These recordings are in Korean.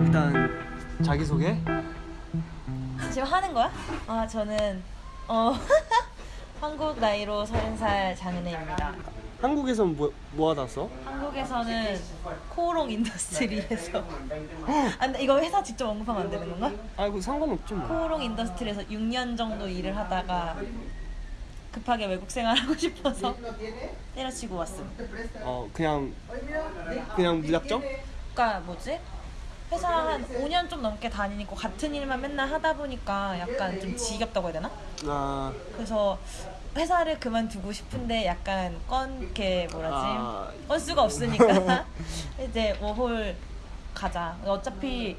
일단 자기 소개. 지금 하는 거야? 아 저는 어 한국 나이로 30살 장은혜입니다. 한국에선 뭐, 뭐 하다 왔어? 한국에서는 코오롱 인더스트리에서 아 이거 회사 직접 언급하면 안 되는 건가? 아이고 상관없죠 뭐. 코오롱 인더스트리에서 6년 정도 일을 하다가 급하게 외국 생활하고 싶어서 때려치고 왔음. 어 그냥 그냥 무작정? 그러니까 뭐지? 회사 한 5년 좀 넘게 다니니까 같은 일만 맨날 하다 보니까 약간 좀 지겹다고 해야 되나? 아, 그래서 회사를 그만두고 싶은데 약간 건 이렇게 뭐라지 아. 건수가 없으니까 이제 워홀 가자 어차피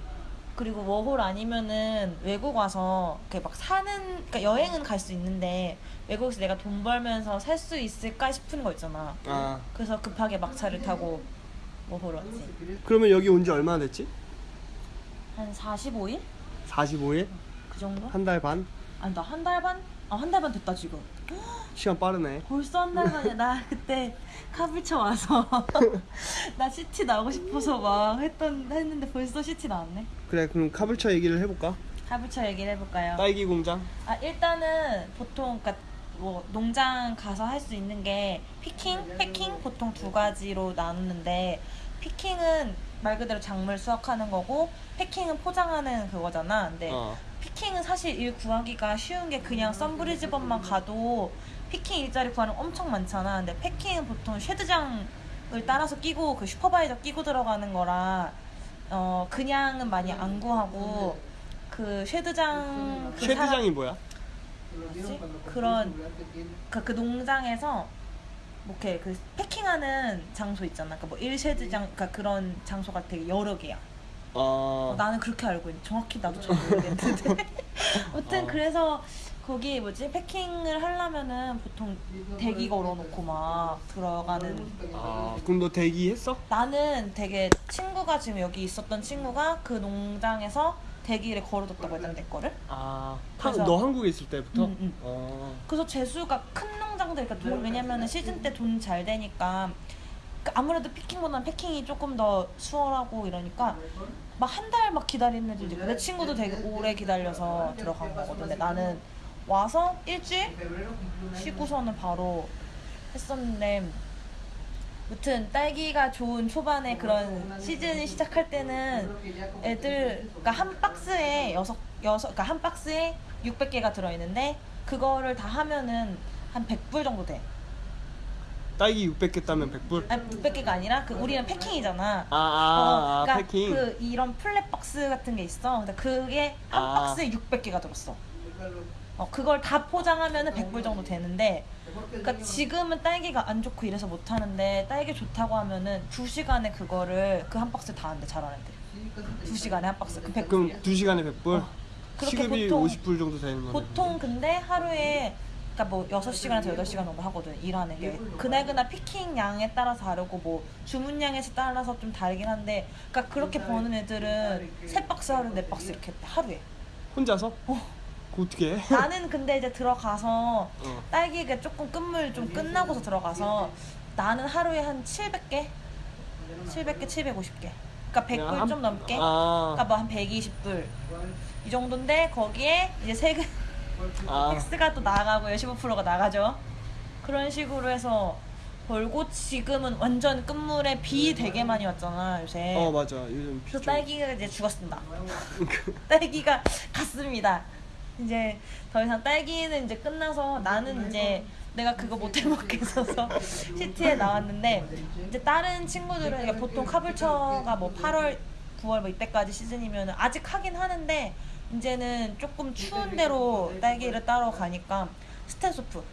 그리고 워홀 아니면은 외국 와서 이렇게 막 사는 그러니까 여행은 갈 수 있는데 외국에서 내가 돈 벌면서 살 수 있을까 싶은 거 있잖아 아 그래서 급하게 막차를 타고 워홀 왔지 그러면 여기 온 지 얼마나 됐지? 한 45일 45일? 그 정도 한 달 반? 아니 나 한 달 반? 아 한 달 반 됐다 지금 시간 빠르네. 벌써 한 달 만이야. 나 그때 카불쳐 와서 나 CT 나오고 싶어서 막 했던 했는데 벌써 CT 나왔네. 그래 그럼 카불차 얘기를 해볼까? Caboolture 얘기를 해볼까요? 딸기 공장. 아 일단은 보통 그러니까 뭐 농장 가서 할 수 있는 게 picking, packing 보통 두 가지로 나누는데 picking은 말 그대로 작물 수확하는 거고 packing은 포장하는 그거잖아. 근데 어. picking은 사실 일 구하기가 쉬운 게 그냥 Sunbrisbane만 가도 picking 일자리 구하는 거 엄청 많잖아. 근데 packing은 보통 shed장을 따라서 끼고 그 supervisor 끼고 들어가는 거라 어 그냥은 많이 안 구하고 그 쉐드장 그 쉐드장이 뭐야? 뭐지? 그런 그, 그 농장에서 뭐 이렇게 그 패킹하는 장소 있잖아. 그뭐 1쉐드장 그러니까 그런 장소가 되게 여러 개야. 어. 어, 나는 그렇게 알고 있는 정확히 나도 잘 모르겠는데 아무튼 어. 그래서 거기 뭐지 패킹을 하려면은 보통 대기 걸어놓고 막 들어가는 아 그럼 너 대기했어? 나는 되게 친구가 지금 여기 있었던 친구가 그 농장에서 대기를 걸어뒀다고 했던 내 거를 아. 그래서- 한, 너 한국에 있을 때부터? 응, 응. 어. 그래서 재수가 큰 농장들 그러니까 돈 왜냐면은 시즌 때 돈 잘 되니까 그 아무래도 피킹보다는 패킹이 조금 더 수월하고 이러니까 막 한 달 막 기다리는 애들도 있고 내 친구도 되게 오래 기다려서 들어간 거거든 근데 나는 와서 일주일 쉬고서는 바로 했었는데 무튼 딸기가 좋은 초반에 그런 시즌이 시작할 때는 애들 그러니까 한 박스에 여섯 여섯 그러니까 한 박스에 600개가 들어 있는데 그거를 다 하면은 한 100불 정도 돼. 딸기 600개 따면 100불? 아니 600개가 아니라 그 우리는 패킹이잖아. 아, 아, 아, 그러니까 패킹. 그 이런 플랫 박스 같은 게 있어. 근데 그게 한 아. 박스에 600개가 들었어. 어, 그걸 다 포장하면은 100불 정도 되는데 그러니까 지금은 딸기가 안 좋고 이래서 못 하는데 딸기 좋다고 하면은 2시간에 그거를 그 한 박스 다 한대 잘하는 애들. 2시간에 한 박스 그 100불. 그럼 2시간에 100불? 어. 그렇게 시급이 보통- 50불 정도 되는 거네. 보통 근데 하루에 그러니까 뭐 6시간에서 8시간 정도 하거든 일하는 게 그날그날 피킹 양에 따라서 다르고 뭐 주문량에 따라서 좀 다르긴 한데 그러니까 그렇게 버는 애들은 세 박스 하루 네 박스 이렇게 하루에 혼자서? 어. 그거 어떻게 해? 나는 근데 이제 들어가서 어. 딸기가 조금 끝물 좀 끝나고서 들어가서 나는 하루에 한 700개 700개 750개 그러니까 100불 한- 좀 넘게 아, 그러니까 뭐 한 120불 이 정도인데 거기에 이제 세금 아, 텍스가 또 나가고요. 15%가 나가죠. 그런 식으로 해서 벌고 지금은 완전 끝물에 비 되게 많이 왔잖아 요새. 어 맞아. 요즘 좀- 딸기가 이제 죽었습니다. 딸기가 갔습니다. 이제 더 이상 딸기는 이제 끝나서 나는 이제 내가 그거 못 해먹겠어서 city에 나왔는데 이제 다른 친구들은 그러니까 보통 Caboolture가 뭐 8월, 9월 뭐 이때까지 시즌이면 아직 하긴 하는데 이제는 조금 추운 데로 딸기를 따러 가니까 Stanthorpe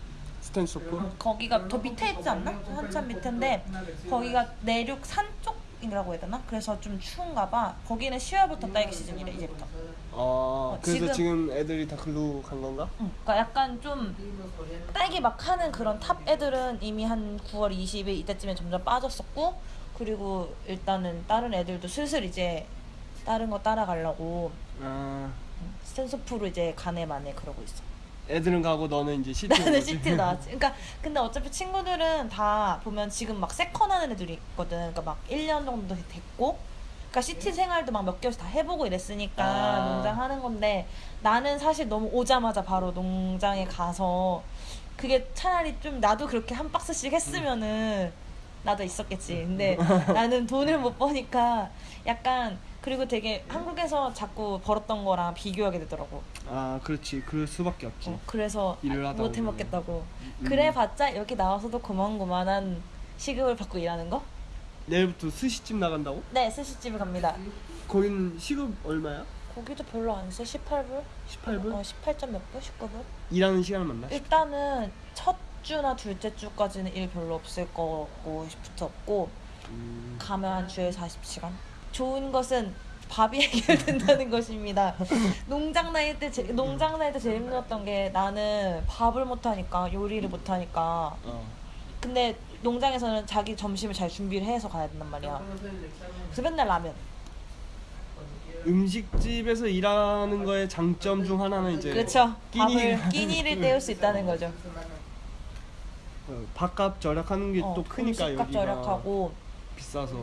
Stanthorpe? 거기가 더 밑에 있지 않나? 한참 밑인데 거기가 내륙 산 쪽이라고 해야 되나? 그래서 좀 추운가 봐. 거기는 10월부터 딸기 시즌이래 이제부터. 어, 그래서 지금- 지금... 애들이 다 글로 간 건가? 응. 그러니까 약간 좀 딸기 막 하는 그런 top 애들은 이미 한 9월 20일 이때쯤에 점점 빠졌었고 그리고 일단은 다른 애들도 슬슬 이제 다른 거 따라가려고 아, Stanthorpe로 이제 가네 마네 그러고 있어. 애들은 가고 너는 이제 city 나는 city 나왔지. 그러니까 근데 어차피 친구들은 다 보면 지금 막 second 하는 애들이 있거든. 그러니까 막 1년 정도 됐고. 그러니까 CT 생활도 막 몇 개월씩 다 해보고 이랬으니까 아. 농장 하는 건데 나는 사실 너무 오자마자 바로 농장에 가서 그게 차라리 좀 나도 그렇게 한 박스씩 했으면은 나도 있었겠지. 근데 나는 돈을 못 버니까 약간 그리고 되게 한국에서 자꾸 벌었던 거랑 비교하게 되더라고. 아 그렇지 그럴 수밖에 없지 어, 그래서 못. 해먹겠다고. 음. 그래봤자 여기 나와서도 고만고만한 시급을 받고 일하는 거? 내일부터 스시집 나간다고? 네, 스시집을 갑니다. 거기는 시급 얼마야? 고기도 별로 안 세, 18불? 18불? 어, 18점 몇 불? 19불? 일하는 시간을 만나? 일단은 첫 주나 둘째 주까지는 일 별로 없을 거고 붙었고 음, 가면 한 주에 40시간. 좋은 것은 밥이 해결된다는 것입니다. 농장 다닐 때 제, 농장 다닐 때 제일 힘들었던 게 나는 밥을 못 하니까 요리를 못 하니까 어. 근데 농장에서는 자기 점심을 잘 준비를 해서 가야 된단 말이야. 그래서 맨날 라면. 음식집에서 일하는 거의 장점 중 하나는 이제 그렇죠. 끼니 밥을 끼니를 때울 수 있다는 거죠. 어, 밥값 절약하는 게 또 어, 크니까 음식값 여기가 절약하고 비싸서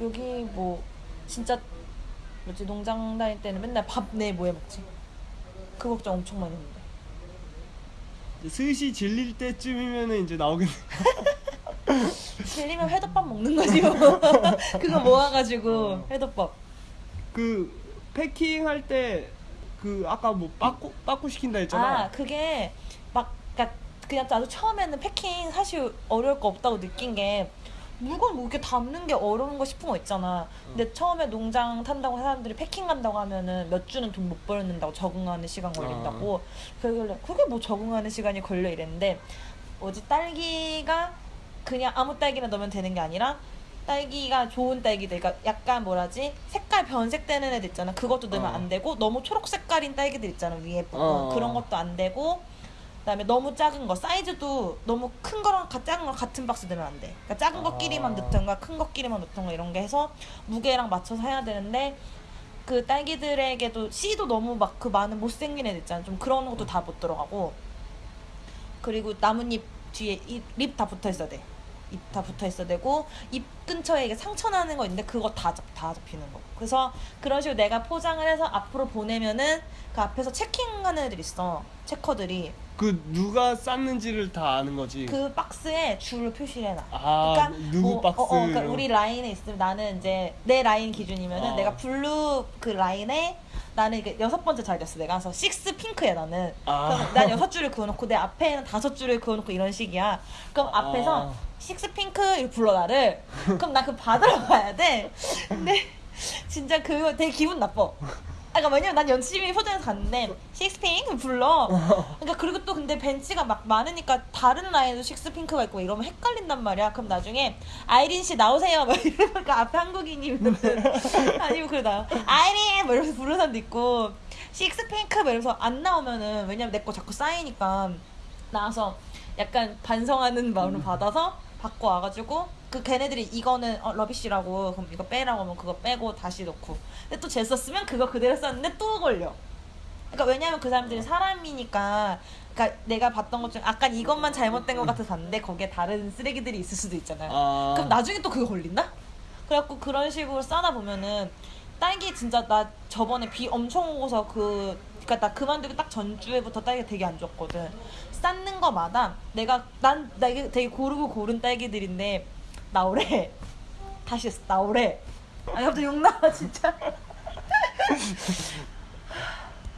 여기 뭐 진짜 뭐지 농장 다닐 때는 맨날 밥 내 뭐 해 먹지? 그 걱정 엄청 많이 했는데. 이제 스시 질릴 때쯤이면은 이제 나오겠네 질리면 회덮밥 먹는 거지 뭐. 그거 모아가지고 회덮밥. 그 패킹 할 때 그 아까 뭐 빠꾸 빠꾸 시킨다 했잖아 아 그게 막 그냥 나도 처음에는 패킹 사실 어려울 거 없다고 느낀 게 물건 뭐 이렇게 담는 게 어려운 거 싶은 거 있잖아. 근데 처음에 농장 탄다고 사람들이 패킹 간다고 하면은 몇 주는 돈 못 벌는다고 적응하는 시간 걸린다고. 그러길래 그게 뭐 적응하는 시간이 걸려 이랬는데 뭐지 딸기가 그냥 아무 딸기나 넣으면 되는 게 아니라 딸기가 좋은 딸기들, 그러니까 약간 뭐라지 색깔 변색되는 애들 있잖아. 그것도 넣으면 어. 안 되고 너무 초록 색깔인 딸기들 있잖아 위에 부분 어. 그런 것도 안 되고 그다음에 너무 작은 거 사이즈도 너무 큰 거랑 가- 작은 거 같은 박스 넣으면 안 돼. 그러니까 작은 아. 거끼리만 넣던가 큰 거끼리만 넣던가 이런 게 해서 무게랑 맞춰서 해야 되는데 그 딸기들에게도 씨도 너무 막 그 많은 못생긴 애들 있잖아. 좀 그런 것도 다 못 들어가고 그리고 나뭇잎 뒤에 잎 다 붙어 있어야 돼. 잎 다 붙어 있어야 되고 잎 근처에 이게 상처 나는 거 있는데 그거 다, 잡, 다 잡히는 거. 그래서 그런 식으로 내가 포장을 해서 앞으로 보내면은 그 앞에서 checking하는 애들 있어. checker들이 그 누가 쌌는지를 다 아는 거지 그 박스에 줄을 표시를 해놔. 아 누구 뭐, 박스 어, 어, 그러니까 우리 라인에 있으면 나는 이제 내 라인 기준이면은 어. 내가 blue 그 라인에 나는 이게 여섯 번째 자리였어 내가. 그래서 식스 핑크야 나는. 아. 그럼 난 여섯 줄을 그어놓고 내 앞에는 다섯 줄을 그어놓고 이런 식이야. 그럼 앞에서 아. 식스 핑크 이렇게 불러 나를. 그럼 나 그 받으러 가야 돼. 근데 진짜 그거 되게 기분 나빠. 아, 그러니까 왜냐면 난 열심히 포장해서 갔는데 식스핑크 불러. 그러니까 그리고 또 근데 벤치가 막 많으니까 다른 라인도 식스핑크가 있고 이러면 헷갈린단 말이야. 그럼 나중에 아이린 씨 나오세요. 막 이러니까 앞에 한국인이면 아니면 그래 나 아이린 뭐 이러면서 부르는 사람도 있고 식스핑크 막 이러면서 안 나오면은 왜냐면 내 거 자꾸 쌓이니까 나와서 약간 반성하는 마음으로 받아서 받고 와가지고 그 걔네들이 이거는 어, 러비쉬라고 그럼 이거 빼라고 하면 그거 빼고 다시 넣고. 근데 또 쟀었으면 그거 그대로 썼는데 또 걸려. 그러니까 왜냐면 그 사람들이 사람이니까 그러니까 내가 봤던 것 중에 약간 이것만 잘못된 것 같아서 봤는데 거기에 다른 쓰레기들이 있을 수도 있잖아요. 아. 그럼 나중에 또 그거 걸린다? 그래갖고 그런 식으로 싸다 보면은 딸기 진짜 나 저번에 비 엄청 오고서 그 그니까 나 그만두기 딱 전주에부터 딸기가 되게 안 좋았거든. 쌓는 거마다 내가 난나 이게 되게 고르고 고른 딸기들인데 나오래 다시 했어 나오래 아니 갑자기 욕 나와 진짜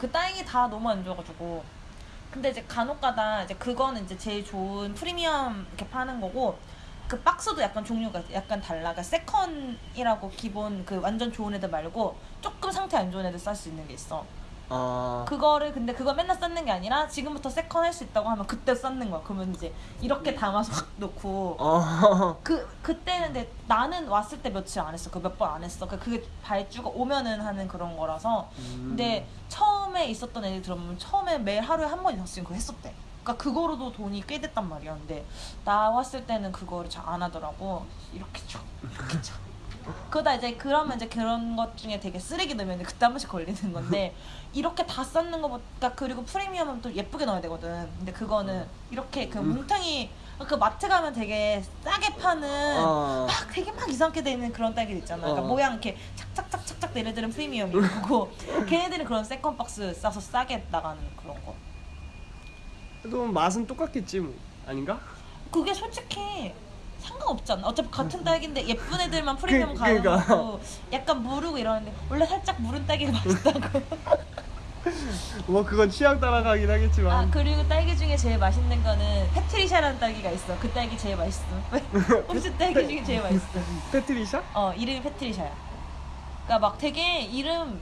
그 딸기 다 너무 안 좋아가지고 근데 이제 간혹가다 이제 그거는 이제 제일 좋은 프리미엄 이렇게 파는 거고 그 박스도 약간 종류가 약간 달라. 그러니까 second이라고 기본 그 완전 좋은 애들 말고 조금 상태 안 좋은 애들 쌀 수 있는 게 있어. 아 그거를 근데 그거 맨날 싸는 게 아니라 지금부터 second 할 수 있다고 하면 그때 싸는 거야. 그러면 이제 이렇게 담아서 확 넣고 어. 그 그때는 근데 나는 왔을 때 며칠 안 했어. 그 몇 번 안 했어. 그 그게 발주가 오면은 하는 그런 거라서. 음. 근데 처음에 있었던 애들 들어보면 처음에 매 하루에 한번 있었으면 그거 했었대. 그러니까 그거로도 돈이 꽤 됐단 말이야. 근데 나 왔을 때는 그거를 잘 안 하더라고. 이렇게 쳐, 이렇게 쳐. 그러다 이제 그러면 이제 그런 것 중에 되게 쓰레기 넣으면 그때 한 번씩 걸리는 건데 이렇게 다 싸는 것보다 그리고 프리미엄은 또 예쁘게 넣어야 되거든. 근데 그거는 이렇게 그 음. 뭉텅이 그 마트 가면 되게 싸게 파는 어. 막 되게 막 이상하게 돼 있는 그런 딸기 있잖아. 그러니까 어. 모양 이렇게 착착착착착 얘네들은 프리미엄이고 걔네들은 그런 second 박스 싸서 싸게 나가는 그런 거. 그래도 맛은 똑같겠지 뭐 아닌가? 그게 솔직히 상관없잖아. 어차피 같은 딸기인데 예쁜 애들만 프리미엄 그- 가는 그러니까. 거고 약간 무르고 이러는데 원래 살짝 무른 딸기가 맛있다고. 뭐 그건 취향 따라가긴 하겠지만 아 그리고 딸기 중에 제일 맛있는 거는 페트리샤라는 딸기가 있어. 그 딸기 제일 맛있어. 홈스 딸기 중에 제일 맛있어. 페트리샤? 어 이름이 페트리샤야. 그러니까 막 되게 이름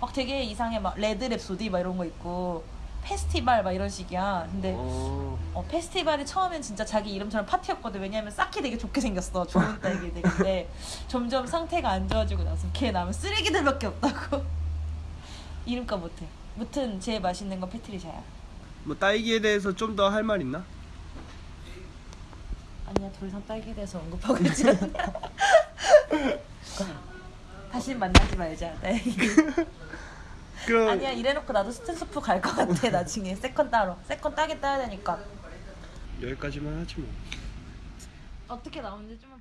막 되게 이상해 막 Red Rhapsody 막 이런 거 있고 페스티벌 막 이런 식이야. 근데 어. 어, 페스티벌이 처음엔 진짜 자기 이름처럼 파티였거든. 왜냐면 싸기 되게 좋게 생겼어. 좋은 딸기들인데 점점 상태가 안 좋아지고 나서 걔 남은 쓰레기들밖에 없다고. 이름값 못해. 무튼 제일 맛있는 건 페트리샤야. 뭐 딸기에 대해서 좀 더 할 말 있나? 아니야 더 이상 딸기에 대해서 언급하고 있지 않아. 다시 만나지 말자. 딸기. 그럼 아니야 이래놓고 나도 Stanthorpe 갈 것 같아 나중에 second 따러. second 따긴 따야 되니까. 여기까지만 하지 뭐. 어떻게 나오는지 좀